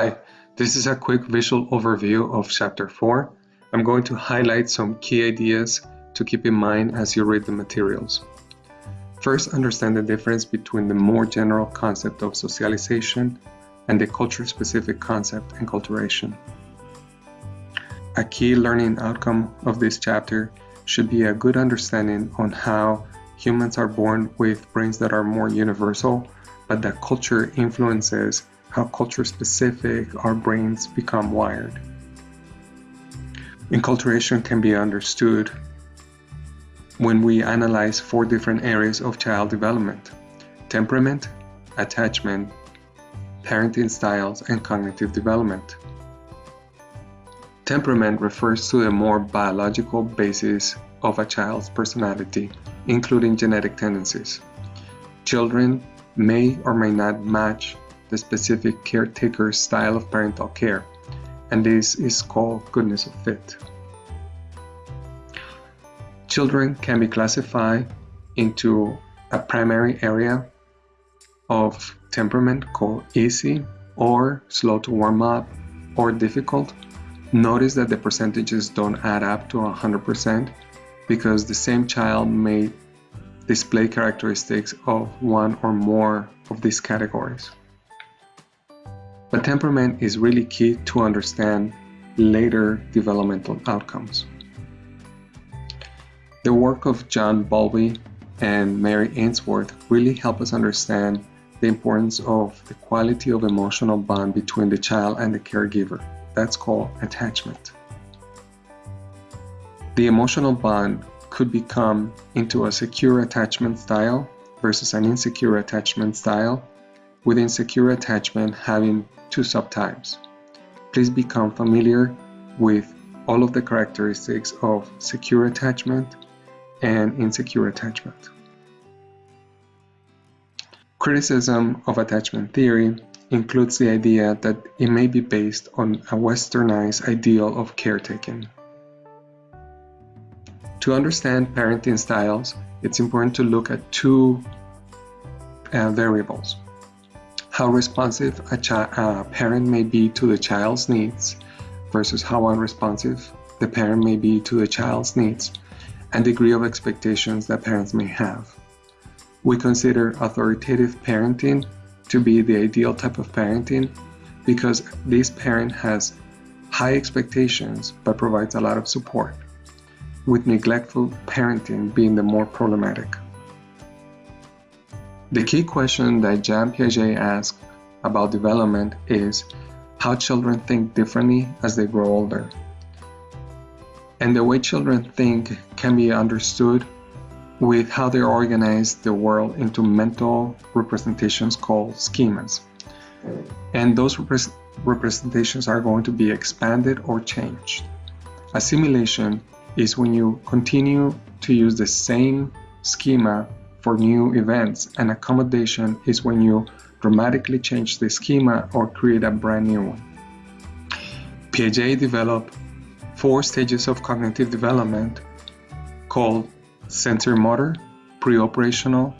Hi, this is a quick visual overview of Chapter 4. I'm going to highlight some key ideas to keep in mind as you read the materials. First, understand the difference between the more general concept of socialization and the culture-specific concept enculturation. A key learning outcome of this chapter should be a good understanding on how humans are born with brains that are more universal, but that culture influences how culture specific our brains become wired. Enculturation can be understood when we analyze four different areas of child development temperament, attachment, parenting styles, and cognitive development. Temperament refers to the more biological basis of a child's personality, including genetic tendencies. Children may or may not match the specific caretaker's style of parental care, and this is called goodness of fit. Children can be classified into a primary area of temperament called easy or slow to warm up or difficult. Notice that the percentages don't add up to 100% because the same child may display characteristics of one or more of these categories. But temperament is really key to understand later developmental outcomes. The work of John Bowlby and Mary Ainsworth really help us understand the importance of the quality of emotional bond between the child and the caregiver. That's called attachment. The emotional bond could become into a secure attachment style versus an insecure attachment style, with insecure attachment having two subtypes. Please become familiar with all of the characteristics of secure attachment and insecure attachment. Criticism of attachment theory includes the idea that it may be based on a westernized ideal of caretaking. To understand parenting styles, it's important to look at two uh, variables how responsive a, a parent may be to the child's needs versus how unresponsive the parent may be to the child's needs and degree of expectations that parents may have. We consider authoritative parenting to be the ideal type of parenting because this parent has high expectations but provides a lot of support, with neglectful parenting being the more problematic. The key question that Jean Piaget asked about development is how children think differently as they grow older. And the way children think can be understood with how they organize the world into mental representations called schemas. And those rep representations are going to be expanded or changed. Assimilation is when you continue to use the same schema for new events, and accommodation is when you dramatically change the schema or create a brand new one. Piaget developed four stages of cognitive development called sensorimotor, pre-operational,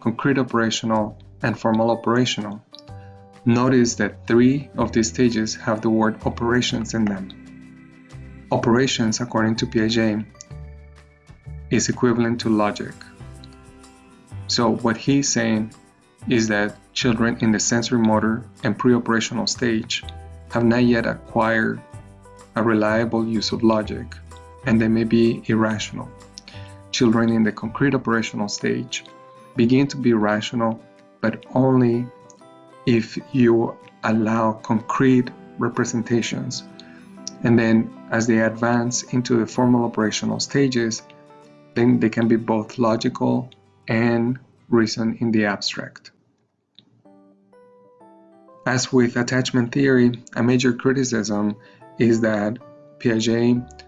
concrete operational, and formal operational. Notice that three of these stages have the word operations in them. Operations, according to Piaget, is equivalent to logic. So what he's saying is that children in the sensorimotor and pre-operational stage have not yet acquired a reliable use of logic and they may be irrational. Children in the concrete operational stage begin to be rational but only if you allow concrete representations and then as they advance into the formal operational stages then they can be both logical and reason in the abstract. As with attachment theory, a major criticism is that Piaget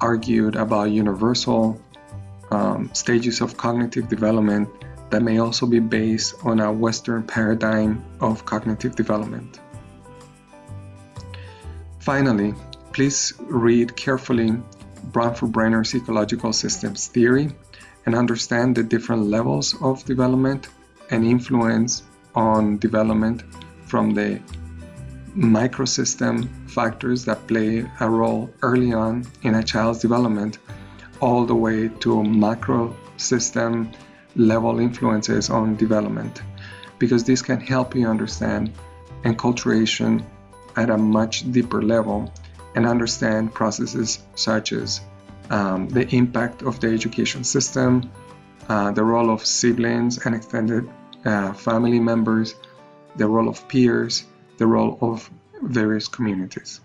argued about universal um, stages of cognitive development that may also be based on a Western paradigm of cognitive development. Finally, please read carefully Bronfenbrenner's ecological systems theory and understand the different levels of development and influence on development from the microsystem factors that play a role early on in a child's development all the way to macro system level influences on development. Because this can help you understand enculturation at a much deeper level and understand processes such as um, the impact of the education system, uh, the role of siblings and extended uh, family members, the role of peers, the role of various communities.